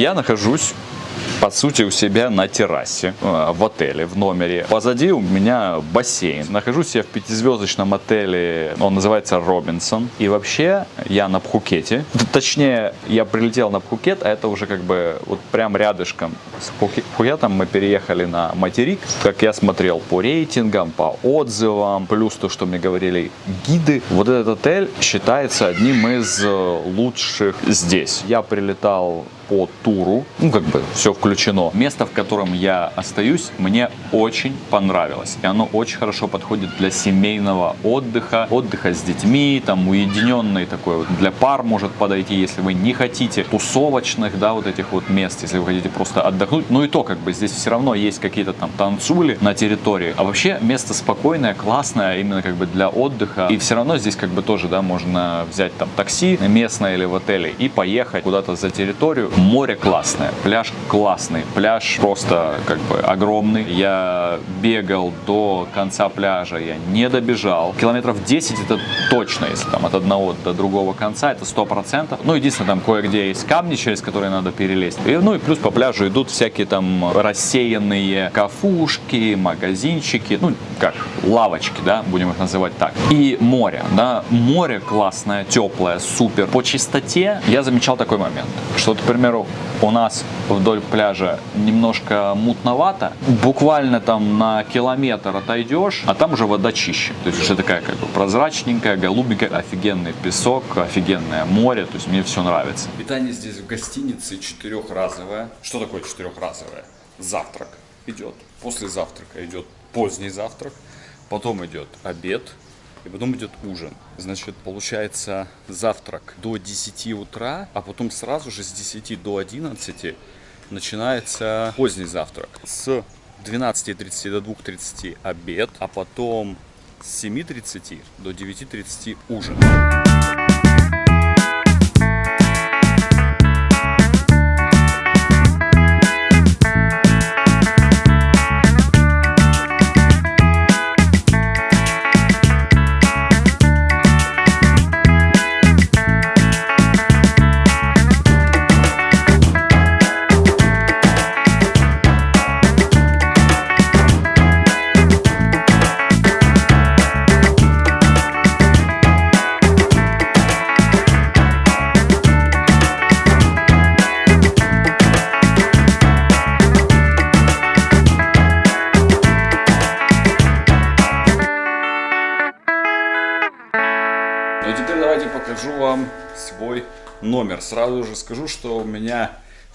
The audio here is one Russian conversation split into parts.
Я нахожусь по сути, у себя на террасе э, в отеле, в номере. Позади у меня бассейн. Нахожусь я в пятизвездочном отеле, он называется Робинсон. И вообще я на Пхукете. Точнее, я прилетел на Пхукет, а это уже как бы вот прям рядышком с Пхукетом мы переехали на материк. Как я смотрел по рейтингам, по отзывам, плюс то, что мне говорили гиды. Вот этот отель считается одним из э, лучших здесь. Я прилетал по туру, ну как бы все включено. Место, в котором я остаюсь, мне очень понравилось. И оно очень хорошо подходит для семейного отдыха, отдыха с детьми, там уединенный такой вот для пар может подойти, если вы не хотите тусовочных, да, вот этих вот мест, если вы хотите просто отдохнуть. Ну и то, как бы здесь все равно есть какие-то там танцули на территории. А вообще место спокойное, классное, именно как бы для отдыха. И все равно здесь как бы тоже, да, можно взять там такси местное или в отеле и поехать куда-то за территорию Море классное, пляж классный, пляж просто как бы огромный. Я бегал до конца пляжа, я не добежал. Километров 10 это точно, если там от одного до другого конца, это 100%. Ну, единственное, там кое-где есть камни, через которые надо перелезть. И, ну и плюс по пляжу идут всякие там рассеянные кафушки, магазинчики, ну, как лавочки, да, будем их называть так. И море, да, море классное, теплое, супер. По чистоте я замечал такой момент, что, например, примеру, у нас вдоль пляжа немножко мутновато, буквально там на километр отойдешь, а там уже вода чище. То есть уже такая как бы прозрачненькая, голубенькая, офигенный песок, офигенное море, то есть мне все нравится. Питание здесь в гостинице четырехразовое. Что такое четырехразовое? Завтрак идет, после завтрака идет поздний завтрак, потом идет обед, и потом идет ужин. Значит, получается завтрак до 10 утра, а потом сразу же с 10 до 11 начинается поздний завтрак. С 12.30 до 2.30 обед, а потом с 7.30 до 9.30 ужин. Номер. Сразу же скажу, что у меня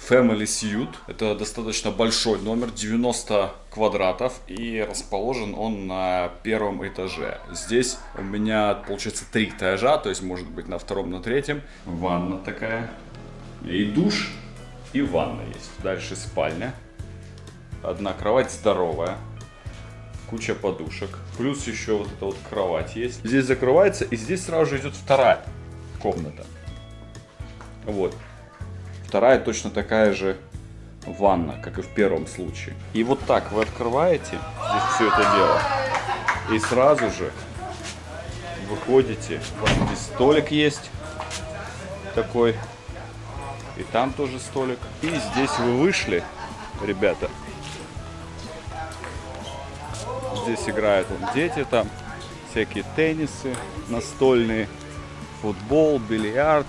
Family Suite. Это достаточно большой номер, 90 квадратов. И расположен он на первом этаже. Здесь у меня, получается, три этажа, то есть может быть на втором, на третьем. Ванна такая. И душ, и ванна есть. Дальше спальня. Одна кровать здоровая куча подушек. Плюс еще вот эта вот кровать есть. Здесь закрывается, и здесь сразу же идет вторая комната. Вот. Вторая точно такая же ванна, как и в первом случае. И вот так вы открываете здесь все это дело. И сразу же выходите. Вас здесь столик есть такой. И там тоже столик. И здесь вы вышли, ребята. Здесь играют вон, дети там. Всякие теннисы настольные футбол, бильярд.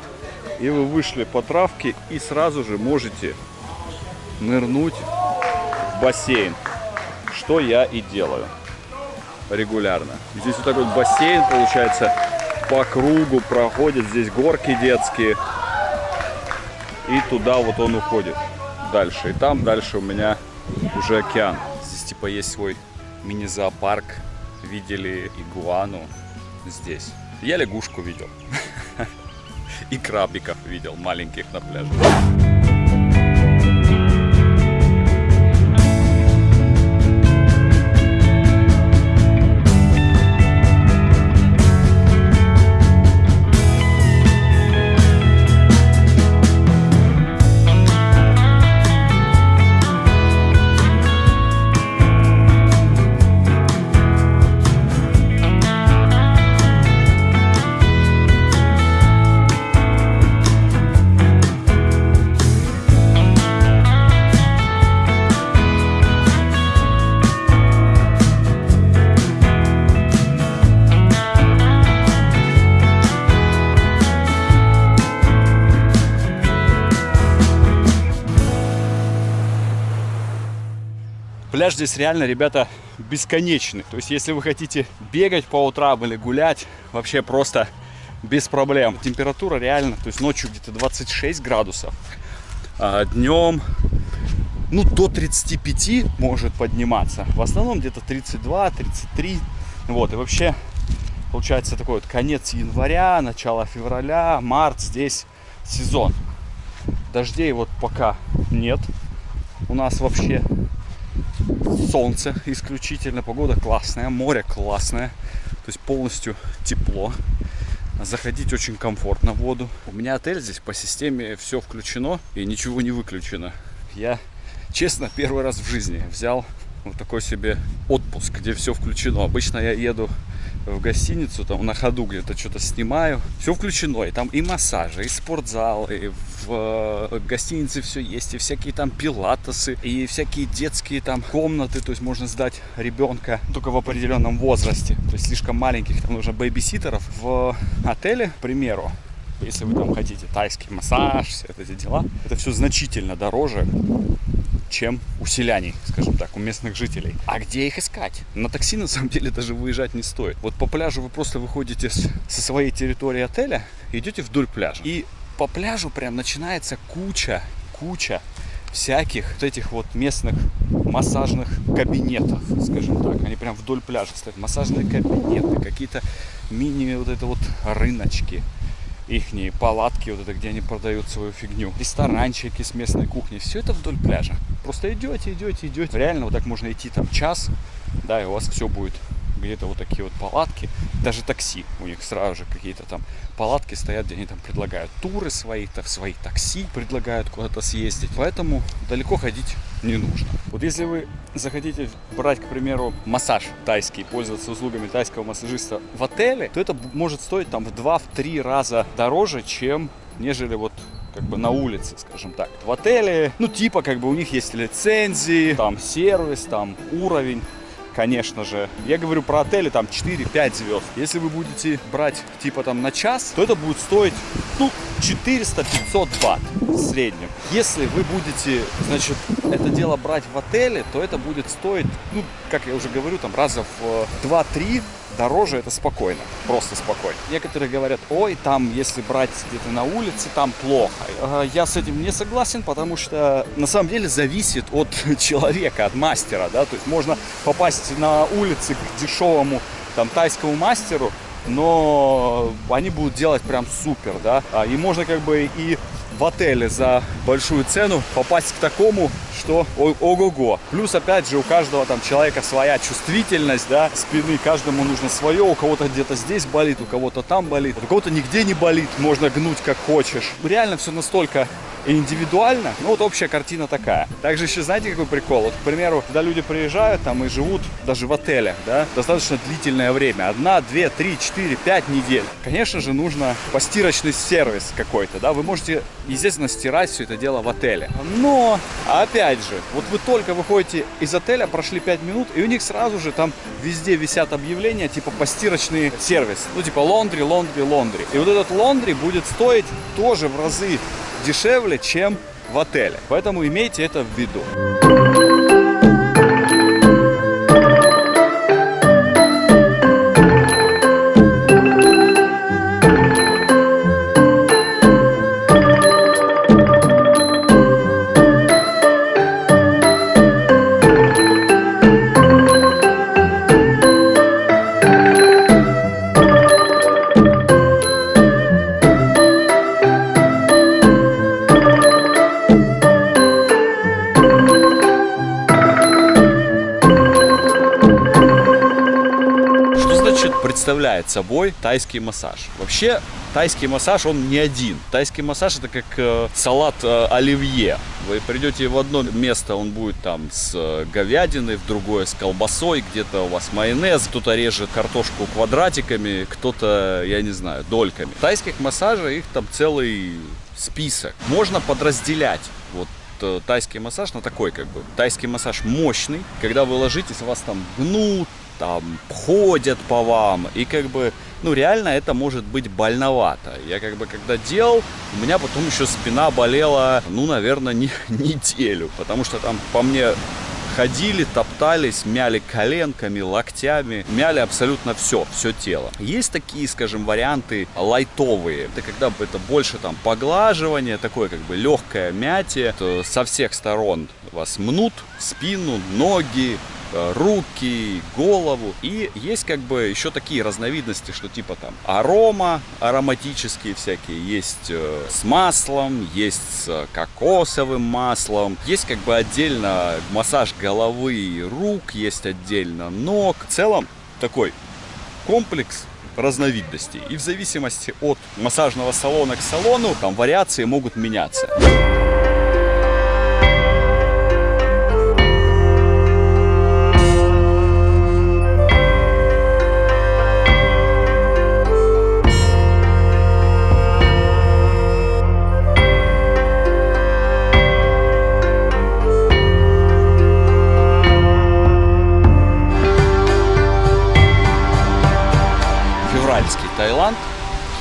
И вы вышли по травке и сразу же можете нырнуть в бассейн. Что я и делаю регулярно. Здесь вот такой бассейн получается по кругу проходит. Здесь горки детские. И туда вот он уходит дальше. И там дальше у меня уже океан. Здесь типа есть свой мини-зоопарк. Видели игуану здесь. Я лягушку видел. И крабиков видел маленьких на пляже. Пляж здесь реально, ребята, бесконечный. То есть, если вы хотите бегать по утрам или гулять, вообще просто без проблем. Температура реально, то есть ночью где-то 26 градусов, а днем ну, до 35 может подниматься. В основном где-то 32, 33. Вот, и вообще получается такой вот конец января, начало февраля, март, здесь сезон. Дождей вот пока нет. У нас вообще солнце исключительно, погода классная, море классное, то есть полностью тепло. Заходить очень комфортно в воду. У меня отель здесь по системе все включено и ничего не выключено. Я, честно, первый раз в жизни взял вот такой себе отпуск, где все включено. Обычно я еду в гостиницу, там на ходу где-то что-то снимаю. Все включено, и там и массажи, и спортзал, и в э, гостинице все есть, и всякие там пилатесы, и всякие детские там комнаты, то есть можно сдать ребенка только в определенном возрасте, то есть слишком маленьких, там нужно бэйбиситеров. В отеле, к примеру, если вы там хотите тайский массаж, все эти дела, это все значительно дороже, чем у селяний, скажем так, у местных жителей. А где их искать? На такси, на самом деле, даже выезжать не стоит. Вот по пляжу вы просто выходите с, со своей территории отеля идете вдоль пляжа. И по пляжу прям начинается куча, куча всяких вот этих вот местных массажных кабинетов, скажем так. Они прям вдоль пляжа стоят. Массажные кабинеты, какие-то мини вот это вот рыночки ихние палатки, вот это, где они продают свою фигню, ресторанчики с местной кухней, все это вдоль пляжа. Просто идете, идете, идете. Реально вот так можно идти там час, да, и у вас все будет где-то вот такие вот палатки, даже такси, у них сразу же какие-то там палатки стоят, где они там предлагают туры свои, так, свои такси предлагают куда-то съездить, поэтому далеко ходить не нужно. Вот если вы захотите брать, к примеру, массаж тайский, пользоваться услугами тайского массажиста в отеле, то это может стоить там в 2-3 раза дороже, чем нежели вот как бы на улице, скажем так. В отеле, ну типа как бы у них есть лицензии, там сервис, там уровень конечно же. Я говорю про отели там 4-5 звезд. Если вы будете брать типа там на час, то это будет стоить ну 400-500 бат в среднем. Если вы будете, значит, это дело брать в отеле, то это будет стоить, ну, как я уже говорю, там раза в 2-3 дороже это спокойно, просто спокойно. Некоторые говорят, ой, там, если брать где-то на улице, там плохо. Я с этим не согласен, потому что на самом деле зависит от человека, от мастера, да, то есть можно попасть на улице к дешевому там тайскому мастеру, но они будут делать прям супер, да, а, и можно как бы и в отеле за большую цену попасть к такому, что ого-го. Плюс, опять же, у каждого там человека своя чувствительность, да, спины, каждому нужно свое, у кого-то где-то здесь болит, у кого-то там болит, у кого-то нигде не болит, можно гнуть как хочешь. Реально все настолько индивидуально. Ну вот общая картина такая. Также еще знаете какой прикол? Вот, к примеру, когда люди приезжают там и живут даже в отелях, да, достаточно длительное время. Одна, две, три, четыре, пять недель. Конечно же, нужно постирочный сервис какой-то, да. Вы можете, естественно, стирать все это дело в отеле. Но, опять же, вот вы только выходите из отеля, прошли 5 минут, и у них сразу же там везде висят объявления, типа постирочный сервис. Ну, типа лондри, лондри, лондри. И вот этот лондри будет стоить тоже в разы дешевле, чем в отеле. Поэтому имейте это в виду. Собой тайский массаж. Вообще, тайский массаж, он не один. Тайский массаж это как э, салат э, оливье. Вы придете в одно место, он будет там с э, говядиной, в другое с колбасой, где-то у вас майонез, кто-то режет картошку квадратиками, кто-то, я не знаю, дольками. Тайских массажей их там целый список. Можно подразделять вот э, тайский массаж на такой как бы. Тайский массаж мощный, когда вы ложитесь, вас там гнут, там ходят по вам, и как бы, ну реально это может быть больновато. Я как бы когда делал, у меня потом еще спина болела, ну наверное, не, неделю, потому что там по мне ходили, топтались, мяли коленками, локтями, мяли абсолютно все, все тело. Есть такие, скажем, варианты лайтовые. Это когда это больше там поглаживание, такое как бы легкое мятие. То со всех сторон вас мнут, спину, ноги, руки, голову. И есть как бы еще такие разновидности, что типа там арома, ароматические всякие, есть э, с маслом, есть с кокосовым маслом, есть как бы отдельно массаж головы и рук, есть отдельно ног. В целом такой комплекс разновидностей. И в зависимости от массажного салона к салону, там вариации могут меняться.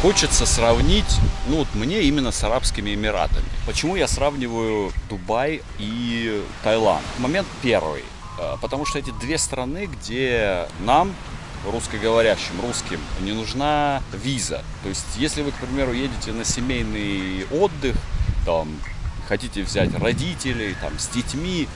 Хочется сравнить, ну вот мне именно с Арабскими Эмиратами. Почему я сравниваю Дубай и Таиланд? Момент первый. Э, потому что эти две страны, где нам, русскоговорящим, русским, не нужна виза. То есть, если вы, к примеру, едете на семейный отдых, там, хотите взять родителей, там, с детьми,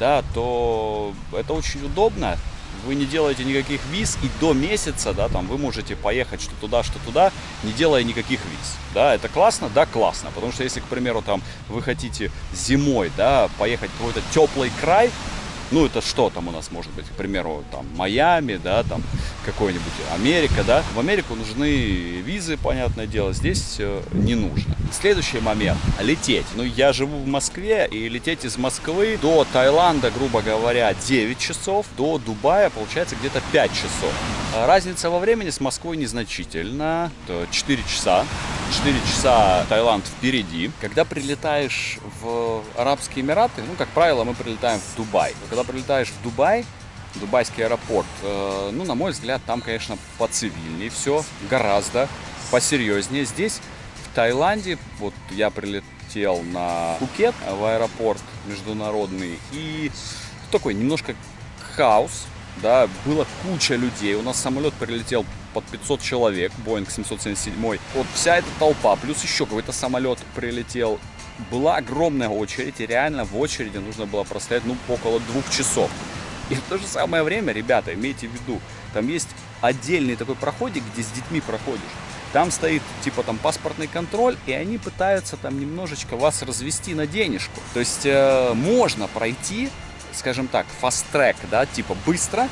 да, то это очень удобно вы не делаете никаких виз, и до месяца, да, там, вы можете поехать что туда, что туда, не делая никаких виз. Да, это классно? Да, классно. Потому что если, к примеру, там, вы хотите зимой, да, поехать в какой-то теплый край, ну, это что там у нас может быть? К примеру, там, Майами, да, там, какой-нибудь Америка, да. В Америку нужны визы, понятное дело, здесь э, не нужно. Следующий момент. Лететь. Ну, я живу в Москве, и лететь из Москвы до Таиланда, грубо говоря, 9 часов, до Дубая, получается, где-то 5 часов. Разница во времени с Москвой незначительна. 4 часа. 4 часа Таиланд впереди. Когда прилетаешь в Арабские Эмираты, ну, как правило, мы прилетаем в Дубай. Когда прилетаешь в Дубай, Дубайский аэропорт, э, ну, на мой взгляд, там, конечно, поцивильнее все, гораздо посерьезнее. Здесь, в Таиланде, вот я прилетел на Пукет, в аэропорт международный, и такой немножко хаос, да, было куча людей. У нас самолет прилетел под 500 человек, Boeing 777. Вот вся эта толпа, плюс еще какой-то самолет прилетел. Была огромная очередь, и реально в очереди нужно было простоять, ну, около двух часов. И в то же самое время, ребята, имейте в виду, там есть отдельный такой проходик, где с детьми проходишь. Там стоит типа там паспортный контроль, и они пытаются там немножечко вас развести на денежку. То есть э, можно пройти, скажем так, фаст-трек, да, типа быстро,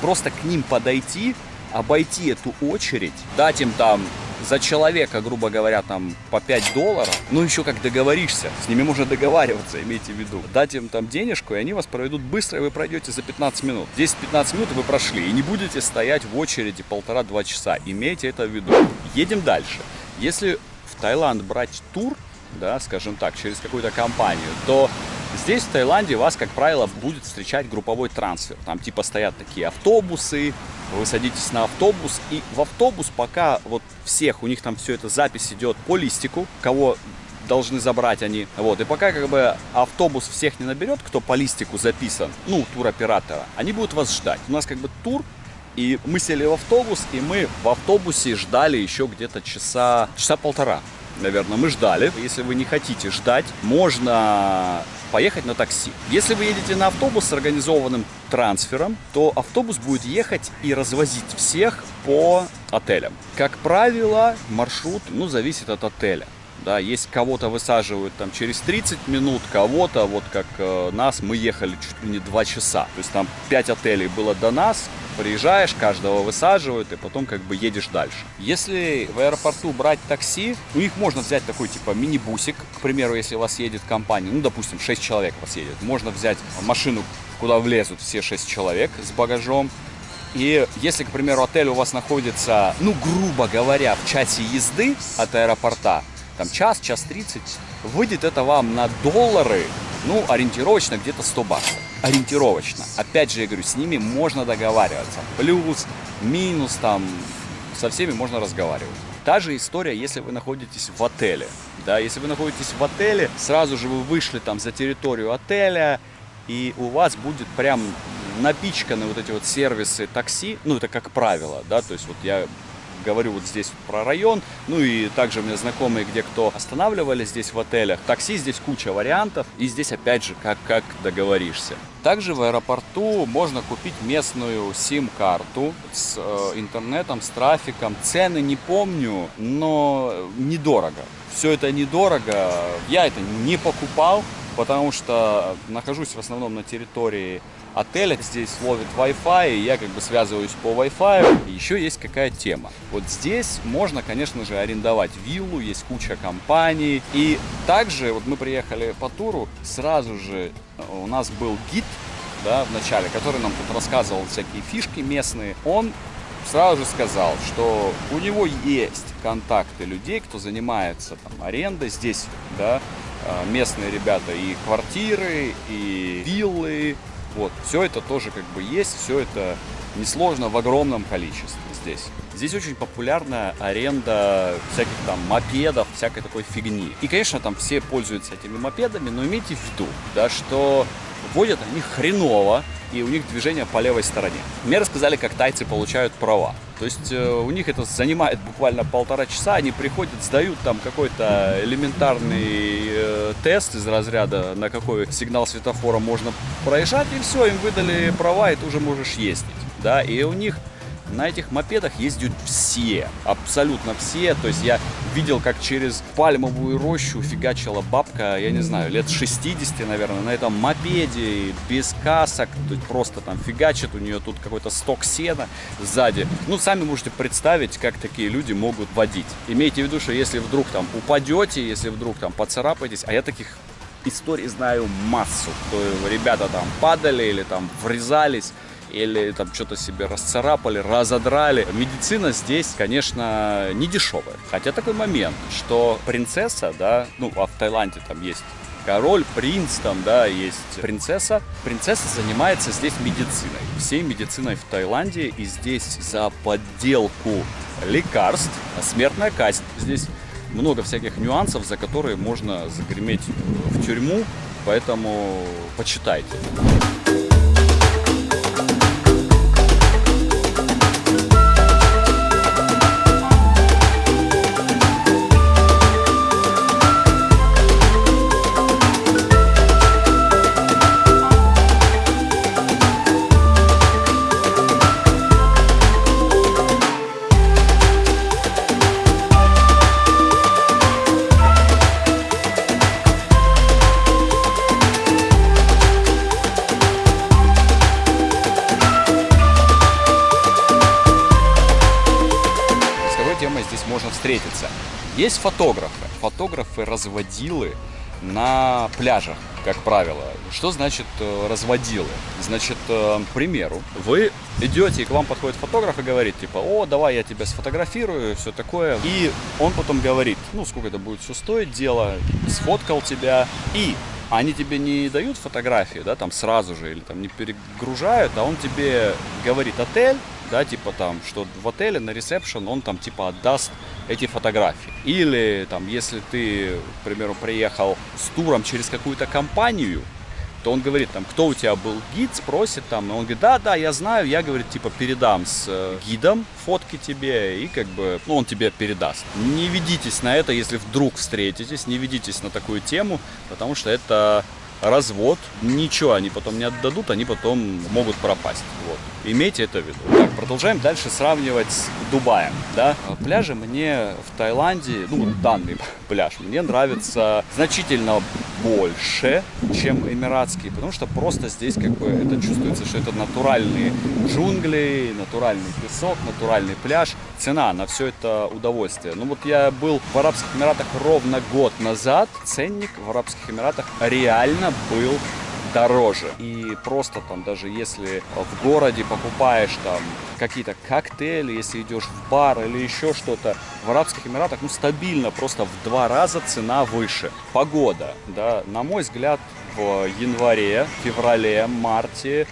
просто к ним подойти, обойти эту очередь, дать им там за человека, грубо говоря, там по 5 долларов, ну еще как договоришься, с ними можно договариваться, имейте в виду. Дать им там денежку, и они вас проведут быстро, и вы пройдете за 15 минут. 10-15 минут вы прошли, и не будете стоять в очереди полтора-два часа. Имейте это в виду. Едем дальше. Если в Таиланд брать тур, да, скажем так, через какую-то компанию, то Здесь, в Таиланде, вас, как правило, будет встречать групповой трансфер. Там типа стоят такие автобусы, вы садитесь на автобус, и в автобус пока вот всех, у них там все это запись идет по листику, кого должны забрать они. Вот, и пока как бы автобус всех не наберет, кто по листику записан, ну, туроператора, они будут вас ждать. У нас как бы тур, и мы сели в автобус, и мы в автобусе ждали еще где-то часа, часа полтора наверное, мы ждали. Если вы не хотите ждать, можно поехать на такси. Если вы едете на автобус с организованным трансфером, то автобус будет ехать и развозить всех по отелям. Как правило, маршрут ну, зависит от отеля. Да, есть кого-то высаживают там через 30 минут, кого-то, вот как э, нас, мы ехали чуть ли не 2 часа. То есть там 5 отелей было до нас, приезжаешь, каждого высаживают, и потом как бы едешь дальше. Если в аэропорту брать такси, у них можно взять такой типа мини-бусик, к примеру, если у вас едет компания, ну, допустим, 6 человек у вас едет, можно взять машину, куда влезут все 6 человек с багажом, и если, к примеру, отель у вас находится, ну, грубо говоря, в часе езды от аэропорта, там час, час 30, выйдет это вам на доллары, ну, ориентировочно где-то 100 баксов. Ориентировочно. Опять же, я говорю, с ними можно договариваться. Плюс, минус, там, со всеми можно разговаривать. Та же история, если вы находитесь в отеле. Да, если вы находитесь в отеле, сразу же вы вышли там за территорию отеля, и у вас будет прям напичканы вот эти вот сервисы такси, ну это как правило, да, то есть вот я говорю вот здесь про район, ну и также меня знакомые, где кто останавливались здесь в отелях. Такси здесь куча вариантов, и здесь опять же как, как договоришься. Также в аэропорту можно купить местную сим-карту с э, интернетом, с трафиком. Цены не помню, но недорого. Все это недорого. Я это не покупал, потому что нахожусь в основном на территории отеля. Здесь ловит Wi-Fi, и я как бы связываюсь по Wi-Fi. Еще есть какая тема. Вот здесь можно, конечно же, арендовать виллу, есть куча компаний. И также, вот мы приехали по туру, сразу же э, у нас был гид, да, в начале, который нам тут рассказывал всякие фишки местные. Он сразу же сказал, что у него есть контакты людей, кто занимается там арендой здесь, да, э, местные ребята и квартиры, и виллы, вот, все это тоже как бы есть, все это несложно в огромном количестве здесь. Здесь очень популярна аренда всяких там мопедов, всякой такой фигни. И, конечно, там все пользуются этими мопедами, но имейте в виду, да, что водят они хреново, и у них движение по левой стороне. Мне рассказали, как тайцы получают права. То есть э, у них это занимает буквально полтора часа, они приходят, сдают там какой-то элементарный э, тест из разряда, на какой сигнал светофора можно проезжать, и все, им выдали права, и ты уже можешь ездить. Да, и у них на этих мопедах ездят все, абсолютно все. То есть я видел, как через пальмовую рощу фигачила бабка, я не знаю, лет 60, наверное, на этом мопеде, без касок, просто там фигачит, у нее тут какой-то сток сена сзади. Ну, сами можете представить, как такие люди могут водить. Имейте в виду, что если вдруг там упадете, если вдруг там поцарапаетесь, а я таких историй знаю массу, то ребята там падали или там врезались, или там что-то себе расцарапали, разодрали. Медицина здесь, конечно, не дешевая. Хотя такой момент, что принцесса, да, ну, а в Таиланде там есть король, принц, там, да, есть принцесса. Принцесса занимается здесь медициной, всей медициной в Таиланде, и здесь за подделку лекарств смертная казнь. Здесь много всяких нюансов, за которые можно загреметь в тюрьму, поэтому почитайте. Есть фотографы. Фотографы-разводилы на пляжах, как правило. Что значит э, разводилы? Значит, э, к примеру, вы идете, и к вам подходит фотограф и говорит, типа, о, давай я тебя сфотографирую, все такое. И он потом говорит, ну, сколько это будет все стоить, дело, сфоткал тебя, и они тебе не дают фотографии, да, там сразу же, или там не перегружают, а он тебе говорит отель, да, типа там, что в отеле на ресепшн он там типа отдаст эти фотографии. Или там, если ты, к примеру, приехал с туром через какую-то компанию, то он говорит, там, кто у тебя был гид, спросит там, и он говорит, да, да, я знаю, я, говорит, типа, передам с э, гидом фотки тебе, и как бы, ну, он тебе передаст. Не ведитесь на это, если вдруг встретитесь, не ведитесь на такую тему, потому что это развод, ничего они потом не отдадут, они потом могут пропасть. Вот. Имейте это в виду. Так, продолжаем дальше сравнивать с Дубаем. Да? Пляжи мне в Таиланде, ну, данный пляж, мне нравится значительно больше, чем эмиратский, потому что просто здесь как бы это чувствуется, что это натуральные джунгли, натуральный песок, натуральный пляж. Цена на все это удовольствие. Ну вот я был в Арабских Эмиратах ровно год назад, ценник в Арабских Эмиратах реально был дороже. И просто там даже если в городе покупаешь там какие-то коктейли, если идешь в бар или еще что-то, в Арабских Эмиратах, ну, стабильно, просто в два раза цена выше. Погода, да, на мой взгляд, в январе, феврале, марте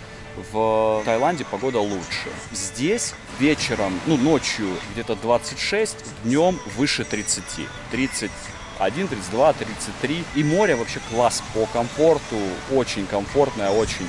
в Таиланде погода лучше. Здесь вечером, ну, ночью где-то 26, днем выше 30. 30 31, 32, 33. И море вообще класс по комфорту, очень комфортное, очень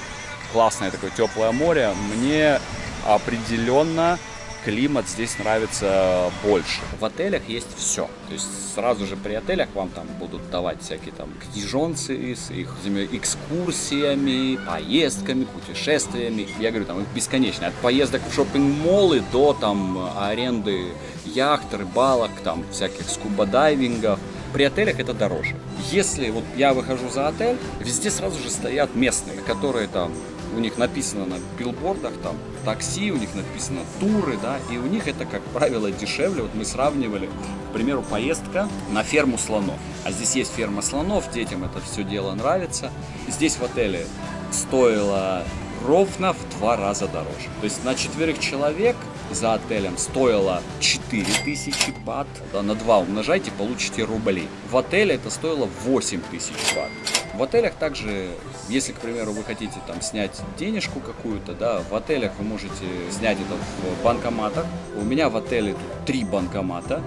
классное такое теплое море. Мне определенно климат здесь нравится больше. В отелях есть все. То есть сразу же при отелях вам там будут давать всякие там книжонцы с их экскурсиями, поездками, путешествиями. Я говорю, там их бесконечно. От поездок в шопинг-моллы до там аренды яхт, рыбалок, там всяких скуба-дайвингов. При отелях это дороже. Если вот я выхожу за отель, везде сразу же стоят местные, которые там у них написано на билбордах там такси, у них написано туры, да, и у них это, как правило, дешевле. Вот мы сравнивали, к примеру, поездка на ферму слонов. А здесь есть ферма слонов, детям это все дело нравится. Здесь в отеле стоило ровно в два раза дороже. То есть на четверых человек за отелем стоило 4000 бат. На 2 умножайте, получите рублей. В отеле это стоило 8000 бат. В отелях также, если, к примеру, вы хотите там снять денежку какую-то, да, в отелях вы можете снять это в банкоматах. У меня в отеле тут три банкомата.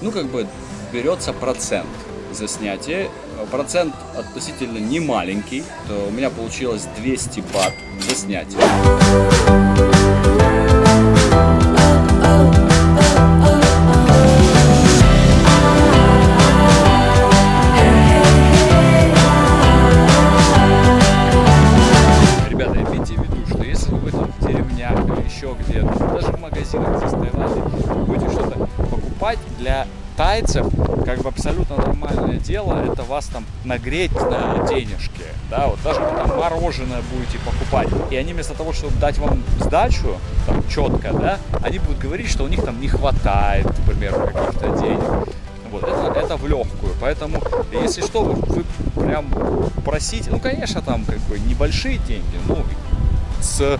Ну, как бы берется процент за снятие. Процент относительно не маленький. То у меня получилось 200 бат за снятие. Еще где-то, даже в магазинах здесь в Таиланде, будете что-то покупать для тайцев, как бы абсолютно нормальное дело, это вас там нагреть на денежки, да, вот даже там мороженое будете покупать, и они вместо того, чтобы дать вам сдачу, там, четко, да, они будут говорить, что у них там не хватает, к примеру, каких-то денег, вот, это, это в легкую, поэтому, если что, вы, вы прям просите, ну, конечно, там, как бы, небольшие деньги, ну, с,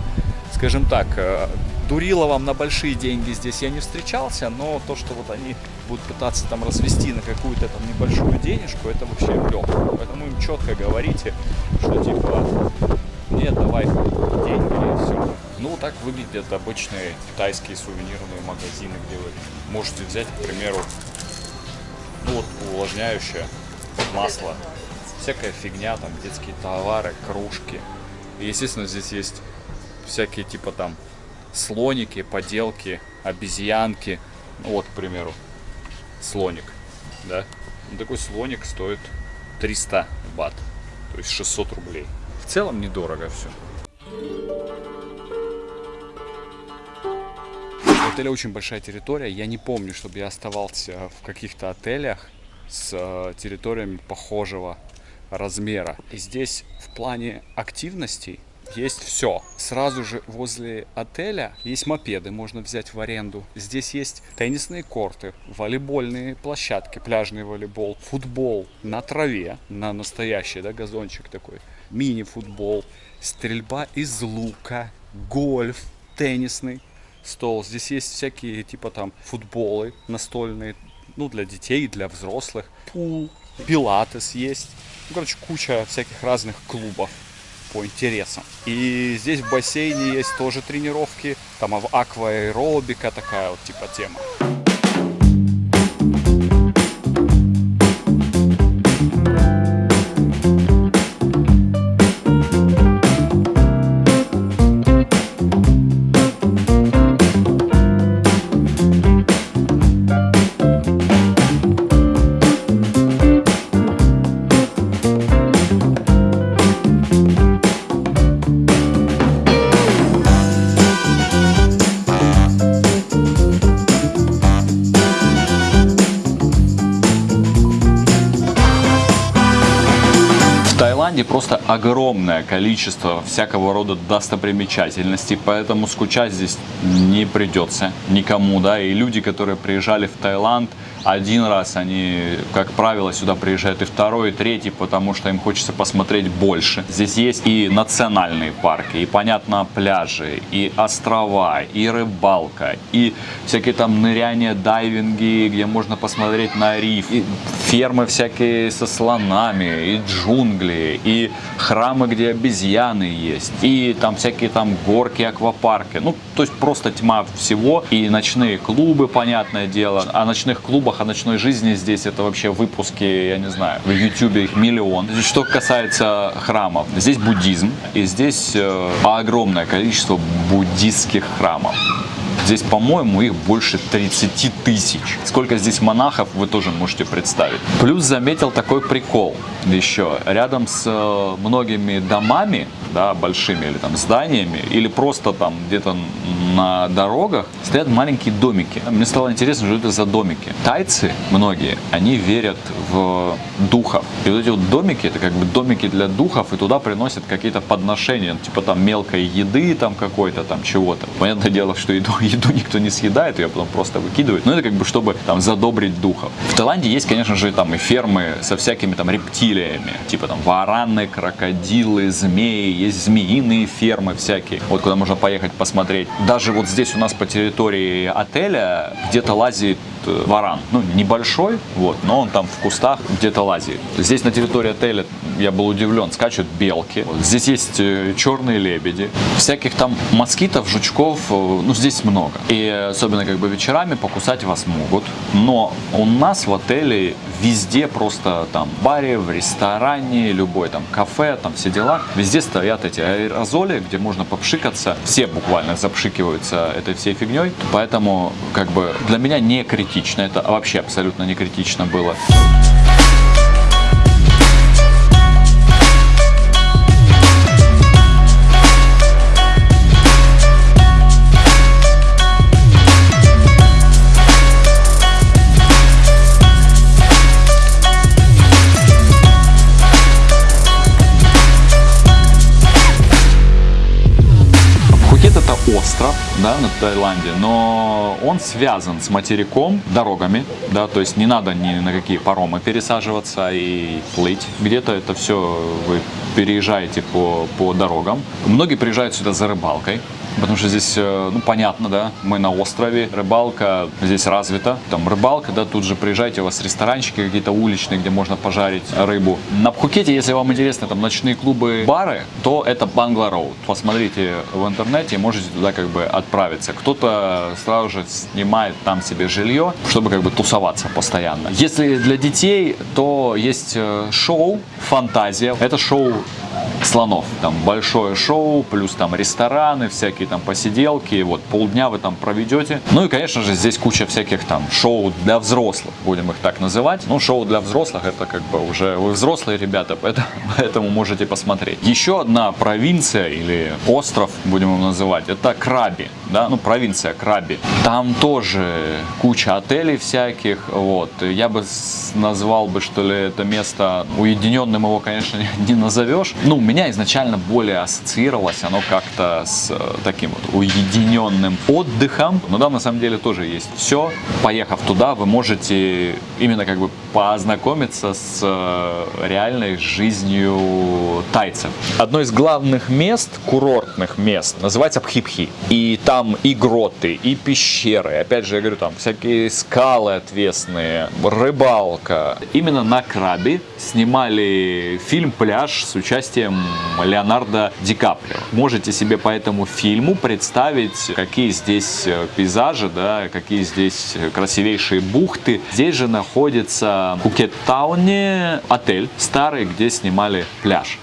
скажем так, э, Дуриловым на большие деньги здесь я не встречался, но то, что вот они будут пытаться там развести на какую-то там небольшую денежку, это вообще легкую. Поэтому им четко говорите, что типа, нет, давай деньги и все. Ну, так выглядят обычные китайские сувенирные магазины, где вы можете взять, к примеру, ну вот увлажняющее масло, всякая фигня, там детские товары, кружки. И, естественно, здесь есть всякие типа там слоники, поделки, обезьянки. Ну, вот, к примеру, слоник, да. Такой слоник стоит 300 бат, то есть 600 рублей. В целом недорого все. У отеля очень большая территория. Я не помню, чтобы я оставался в каких-то отелях с э, территориями похожего размера. И здесь в плане активностей есть все. Сразу же возле отеля есть мопеды, можно взять в аренду. Здесь есть теннисные корты, волейбольные площадки, пляжный волейбол, футбол на траве, на настоящий, да, газончик такой, мини-футбол, стрельба из лука, гольф, теннисный стол. Здесь есть всякие типа там футболы настольные, ну для детей, для взрослых, пул, пилатес есть. Ну, короче, куча всяких разных клубов по интересам. И здесь в бассейне есть тоже тренировки, там акваэробика такая вот типа тема. Огромное количество всякого рода достопримечательностей, поэтому скучать здесь не придется никому, да, и люди, которые приезжали в Таиланд, один раз они, как правило, сюда приезжают и второй, и третий, потому что им хочется посмотреть больше. Здесь есть и национальные парки, и, понятно, пляжи, и острова, и рыбалка, и всякие там ныряния, дайвинги, где можно посмотреть на риф, и фермы всякие со слонами, и джунгли, и храмы, где обезьяны есть, и там всякие там горки, аквапарки. Ну, то есть просто тьма всего, и ночные клубы, понятное дело. О ночных клубах клубах, о ночной жизни здесь это вообще выпуски, я не знаю, в YouTube их миллион. Что касается храмов, здесь буддизм, и здесь э, огромное количество буддистских храмов. Здесь, по-моему, их больше 30 тысяч. Сколько здесь монахов, вы тоже можете представить. Плюс заметил такой прикол еще. Рядом с э, многими домами, да, большими или там зданиями, или просто там где-то на дорогах стоят маленькие домики. Мне стало интересно, что это за домики. Тайцы, многие, они верят в духов. И вот эти вот домики, это как бы домики для духов, и туда приносят какие-то подношения, типа там мелкой еды там какой-то, там чего-то. Понятное дело, что еду, еду никто не съедает, ее потом просто выкидывают. Но это как бы чтобы там задобрить духов. В Таиланде есть, конечно же, там и фермы со всякими там рептилиями, типа там вараны, крокодилы, змеи, есть змеиные фермы всякие, вот куда можно поехать посмотреть. Даже вот здесь у нас по территории отеля где-то лазит э, варан, ну небольшой, вот, но он там в кустах где-то лазит. Здесь на территории отеля я был удивлен, скачут белки, вот, здесь есть э, черные лебеди, всяких там москитов, жучков, э, ну здесь. И особенно как бы вечерами покусать вас могут, но у нас в отеле везде просто там в баре, в ресторане, любой там кафе, там все дела, везде стоят эти аэрозоли, где можно попшикаться, все буквально запшикиваются этой всей фигней, поэтому как бы для меня не критично, это вообще абсолютно не критично было. Пхукет остров, да, на Таиланде, но он связан с материком дорогами, да, то есть не надо ни на какие паромы пересаживаться и плыть. Где-то это все вы переезжаете по, по дорогам. Многие приезжают сюда за рыбалкой, Потому что здесь, э, ну, понятно, да, мы на острове, рыбалка здесь развита. Там рыбалка, да, тут же приезжайте, у вас ресторанчики какие-то уличные, где можно пожарить рыбу. На Пхукете, если вам интересно, там ночные клубы, бары, то это Бангла Роуд. Посмотрите в интернете, можете туда как бы отправиться. Кто-то сразу же снимает там себе жилье, чтобы как бы тусоваться постоянно. Если для детей, то есть э, шоу «Фантазия». Это шоу слонов. Там большое шоу, плюс там рестораны, всякие там посиделки. Вот полдня вы там проведете. Ну и, конечно же, здесь куча всяких там шоу для взрослых, будем их так называть. Ну, шоу для взрослых это как бы уже вы взрослые ребята, поэтому, поэтому можете посмотреть. Еще одна провинция или остров, будем его называть, это Краби. Да, ну, провинция Краби. Там тоже куча отелей всяких. Вот. Я бы назвал бы, что ли, это место уединенным его, конечно, не назовешь. Ну, у меня изначально более ассоциировалось оно как-то с э, таким вот уединенным отдыхом. Но там на самом деле тоже есть все. Поехав туда, вы можете именно как бы познакомиться с э, реальной жизнью тайцев. Одно из главных мест, курортных мест, называется Пхипхи. И там и гроты, и пещеры. Опять же, я говорю, там всякие скалы отвесные, рыбалка. Именно на Крабе снимали фильм «Пляж» с участием Леонардо Ди Каприо. Можете себе по этому фильму представить, какие здесь э, пейзажи, да, какие здесь красивейшие бухты. Здесь же находится в Пукет-тауне отель старый, где снимали пляж.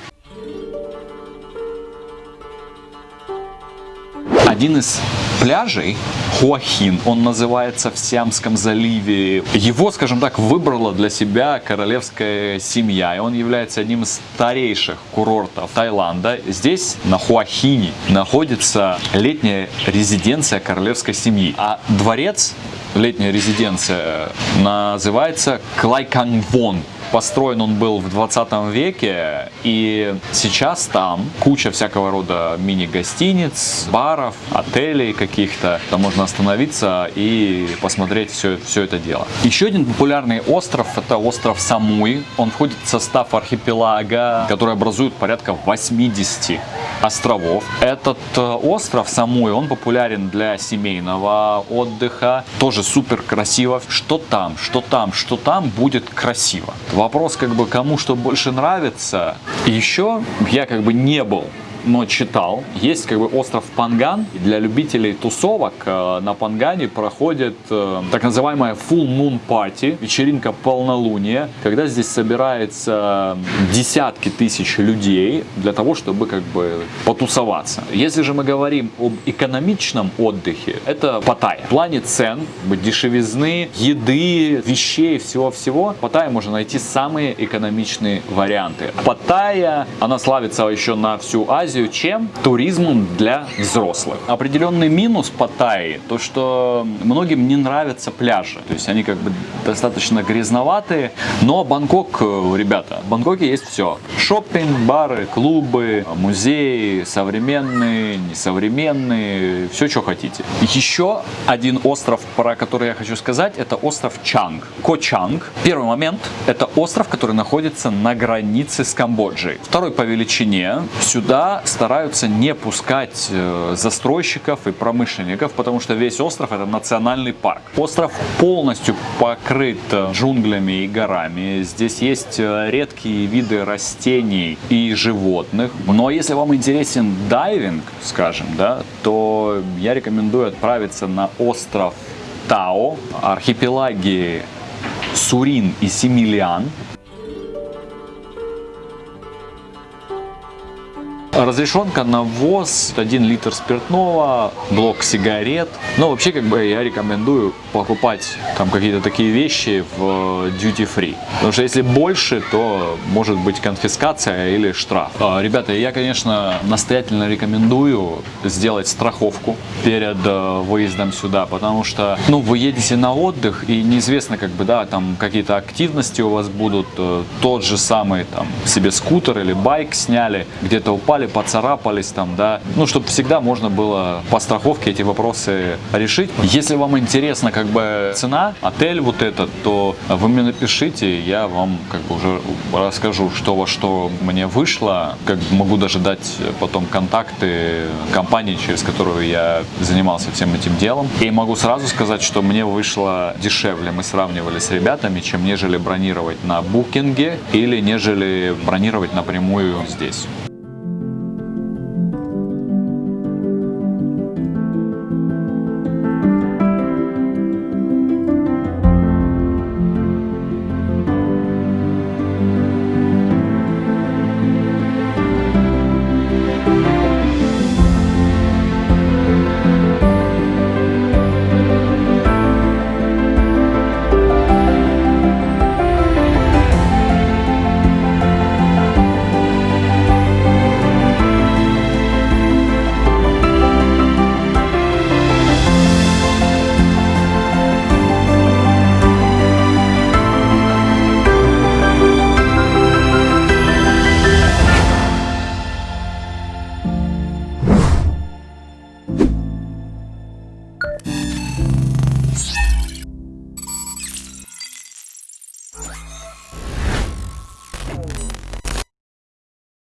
Один из пляжей, Хуахин, он называется в Сиамском заливе. Его, скажем так, выбрала для себя королевская семья, и он является одним из старейших курортов Таиланда. Здесь, на Хуахине, находится летняя резиденция королевской семьи, а дворец летняя резиденция называется Клайкангвон. Построен он был в 20 веке, и сейчас там куча всякого рода мини-гостиниц, баров, отелей каких-то. Там можно остановиться и посмотреть все, все это дело. Еще один популярный остров – это остров Самуи. Он входит в состав архипелага, который образует порядка 80 островов. Этот э, остров Самуи, он популярен для семейного отдыха. Тоже супер красиво. Что там, что там, что там будет красиво. Вопрос как бы кому что больше нравится. Еще я как бы не был но читал. Есть как бы остров Панган. Для любителей тусовок э, на Пангане проходит э, так называемая Full Moon Party, вечеринка полнолуния, когда здесь собирается десятки тысяч людей для того, чтобы как бы потусоваться. Если же мы говорим об экономичном отдыхе, это Паттайя. В плане цен, дешевизны, еды, вещей, всего-всего, в Паттайе можно найти самые экономичные варианты. Паттайя, она славится еще на всю Азию чем? Туризмом для взрослых. Определенный минус Паттайи, то что многим не нравятся пляжи. То есть они как бы достаточно грязноватые. Но Бангкок, э, ребята, в Бангкоке есть все. Шоппинг, бары, клубы, музеи, современные, несовременные, все, что хотите. Еще один остров, про который я хочу сказать, это остров Чанг. Ко Чанг. Первый момент, это остров, который находится на границе с Камбоджей. Второй по величине. Сюда стараются не пускать э, застройщиков и промышленников, потому что весь остров это национальный парк. Остров полностью покрыт э, джунглями и горами. Здесь есть э, редкие виды растений и животных. Но если вам интересен дайвинг, скажем, да, то я рекомендую отправиться на остров Тао, архипелаги Сурин и Симилиан. Разрешенка на ввоз 1 литр спиртного, блок сигарет. Но вообще как бы я рекомендую покупать там какие-то такие вещи в duty free. Потому что если больше, то может быть конфискация или штраф. А, Ребята, я, конечно, настоятельно рекомендую сделать страховку перед э, выездом сюда, потому что, ну, вы едете на отдых и неизвестно, как бы, да, там какие-то активности у вас будут, э, тот же самый, там, себе скутер или байк сняли, где-то упали, поцарапались там, да, ну, чтобы всегда можно было по страховке эти вопросы решить. Если вам интересно, как бы, цена, отель вот этот, то вы мне напишите, я вам, как бы, уже расскажу, что во что мне вышло, как бы могу даже дать потом контакты компании, через которую я занимался всем этим делом. И могу сразу сказать, что мне вышло дешевле, мы сравнивали с ребятами, чем нежели бронировать на букинге или нежели бронировать напрямую здесь.